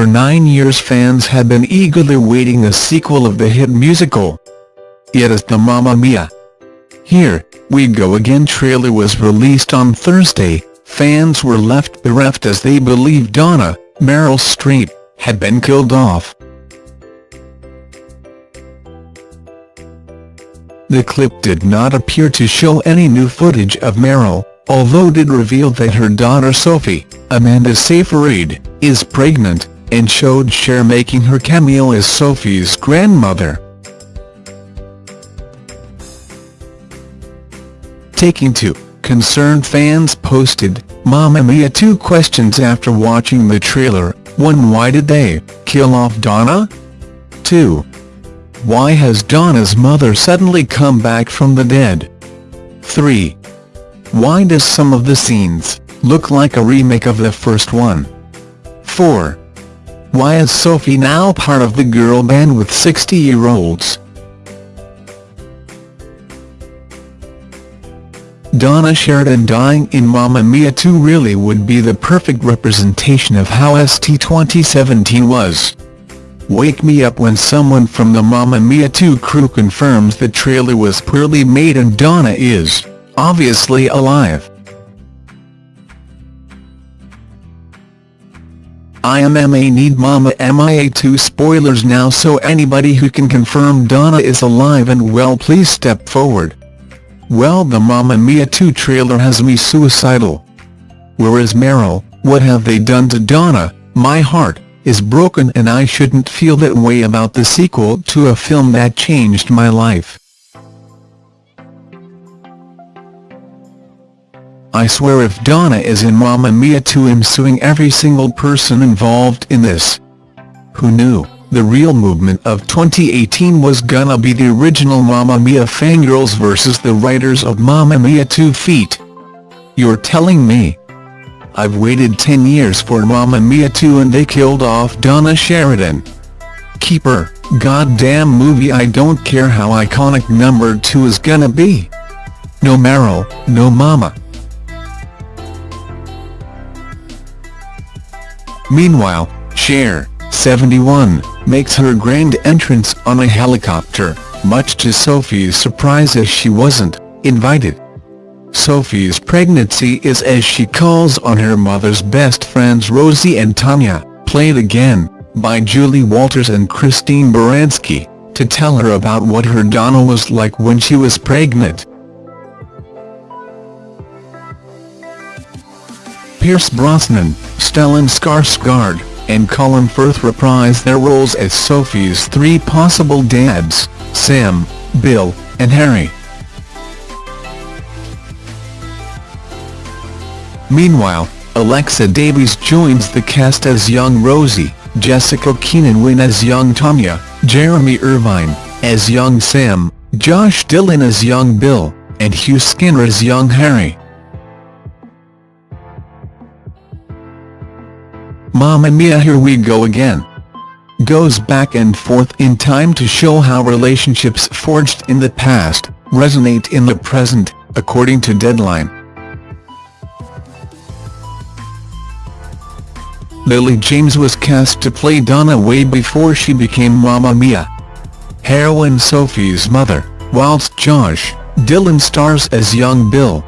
For nine years fans had been eagerly waiting a sequel of the hit musical. Yet It is the Mamma Mia! Here We Go Again trailer was released on Thursday, fans were left bereft as they believed Donna, Meryl Streep, had been killed off. The clip did not appear to show any new footage of Meryl, although did reveal that her daughter Sophie, Amanda Seyfried, is pregnant, and showed Cher making her cameo as Sophie's grandmother. Taking to, concerned fans posted, Mamma Mia two questions after watching the trailer, 1 Why did they kill off Donna? 2. Why has Donna's mother suddenly come back from the dead? 3. Why does some of the scenes look like a remake of the first one? 4. Why is Sophie now part of the girl band with 60-year-olds? Donna Sheridan dying in Mamma Mia 2 really would be the perfect representation of how ST 2017 was. Wake me up when someone from the Mamma Mia 2 crew confirms the trailer was poorly made and Donna is, obviously alive. IMMA need Mamma Mia 2 spoilers now so anybody who can confirm Donna is alive and well please step forward. Well the Mamma Mia 2 trailer has me suicidal. Where is Meryl, what have they done to Donna, my heart is broken and I shouldn't feel that way about the sequel to a film that changed my life. I swear if Donna is in Mamma Mia 2 I'm suing every single person involved in this. Who knew, the real movement of 2018 was gonna be the original Mamma Mia fangirls versus the writers of Mamma Mia 2 feet. You're telling me, I've waited 10 years for Mamma Mia 2 and they killed off Donna Sheridan. Keeper, goddamn movie I don't care how iconic number 2 is gonna be. No Meryl, no Mama. Meanwhile, Cher, 71, makes her grand entrance on a helicopter, much to Sophie's surprise as she wasn't invited. Sophie's pregnancy is as she calls on her mother's best friends Rosie and Tanya, played again, by Julie Walters and Christine Baranski, to tell her about what her Donna was like when she was pregnant. Pierce Brosnan, Stellan Skarsgård, and Colin Firth reprise their roles as Sophie's three possible dads, Sam, Bill, and Harry. Meanwhile, Alexa Davies joins the cast as young Rosie, Jessica Keenan Wynn as young Tanya, Jeremy Irvine, as young Sam, Josh Dylan as young Bill, and Hugh Skinner as young Harry. Mamma Mia Here We Go Again goes back and forth in time to show how relationships forged in the past, resonate in the present, according to Deadline. Lily James was cast to play Donna way before she became Mamma Mia. Heroine Sophie's mother, whilst Josh Dylan stars as young Bill.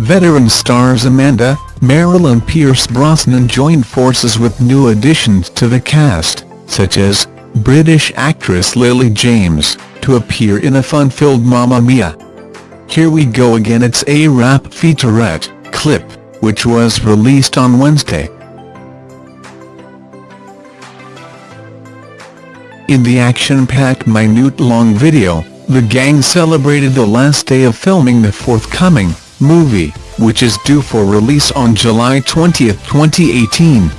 Veteran stars Amanda, Meryl and Pierce Brosnan joined forces with new additions to the cast, such as British actress Lily James, to appear in a fun-filled Mamma Mia! Here We Go Again It's a rap featurette, clip, which was released on Wednesday. In the action-packed minute-long video, the gang celebrated the last day of filming the forthcoming movie, which is due for release on July 20, 2018.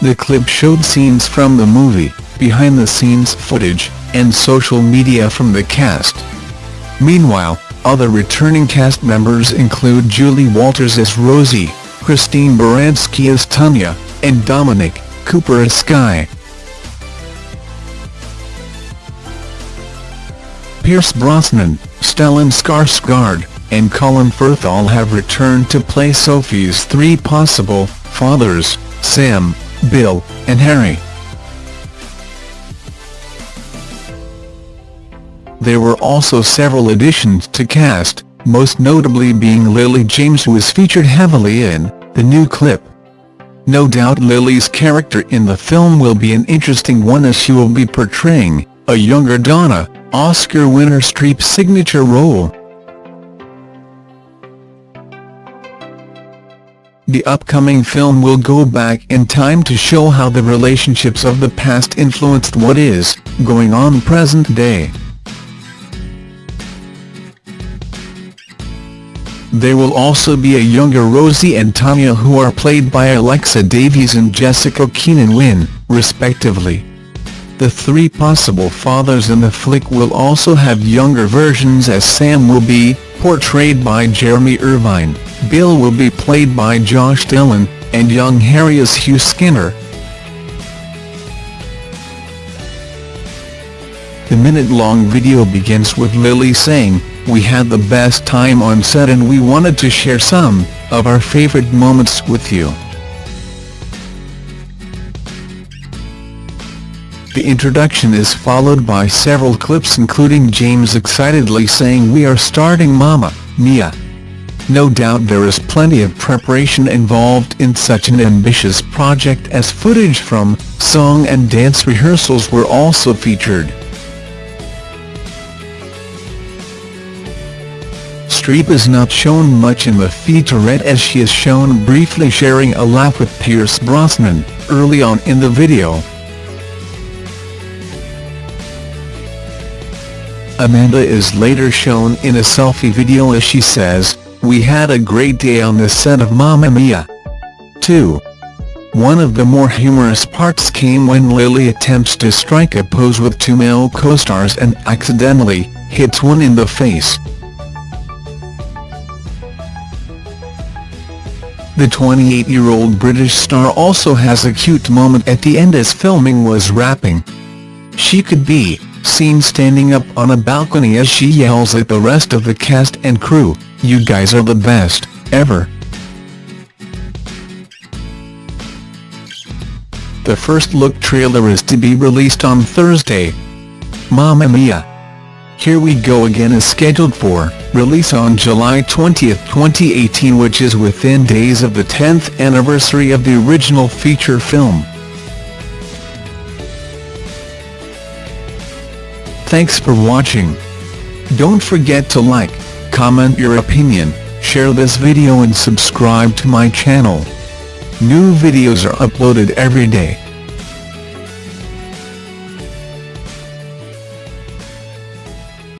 The clip showed scenes from the movie, behind-the-scenes footage, and social media from the cast. Meanwhile, other returning cast members include Julie Walters as Rosie, Christine Baranski as Tanya, and Dominic Cooper as Sky. Pierce Brosnan, Stellan Skarsgård, and Colin Firth all have returned to play Sophie's three possible fathers, Sam, Bill, and Harry. There were also several additions to cast, most notably being Lily James who is featured heavily in the new clip. No doubt Lily's character in the film will be an interesting one as she will be portraying a younger Donna, Oscar winner Streep's signature role. The upcoming film will go back in time to show how the relationships of the past influenced what is going on present day. There will also be a younger Rosie and Tanya who are played by Alexa Davies and Jessica Keenan Wynn, respectively. The three possible fathers in the flick will also have younger versions as Sam will be, portrayed by Jeremy Irvine, Bill will be played by Josh Dylan, and young Harry as Hugh Skinner. The minute-long video begins with Lily saying, we had the best time on set and we wanted to share some of our favorite moments with you. The introduction is followed by several clips including James excitedly saying we are starting Mama, Mia. No doubt there is plenty of preparation involved in such an ambitious project as footage from song and dance rehearsals were also featured. Streep is not shown much in the featurette as she is shown briefly sharing a laugh with Pierce Brosnan, early on in the video. Amanda is later shown in a selfie video as she says, We had a great day on the set of Mamma Mia. 2. One of the more humorous parts came when Lily attempts to strike a pose with two male co-stars and accidentally hits one in the face. The 28-year-old British star also has a cute moment at the end as filming was wrapping. She could be seen standing up on a balcony as she yells at the rest of the cast and crew, you guys are the best, ever. The first look trailer is to be released on Thursday. Mamma Mia! Here We Go Again is scheduled for release on July 20, 2018 which is within days of the 10th anniversary of the original feature film. Thanks for watching. Don't forget to like, comment your opinion, share this video and subscribe to my channel. New videos are uploaded every day.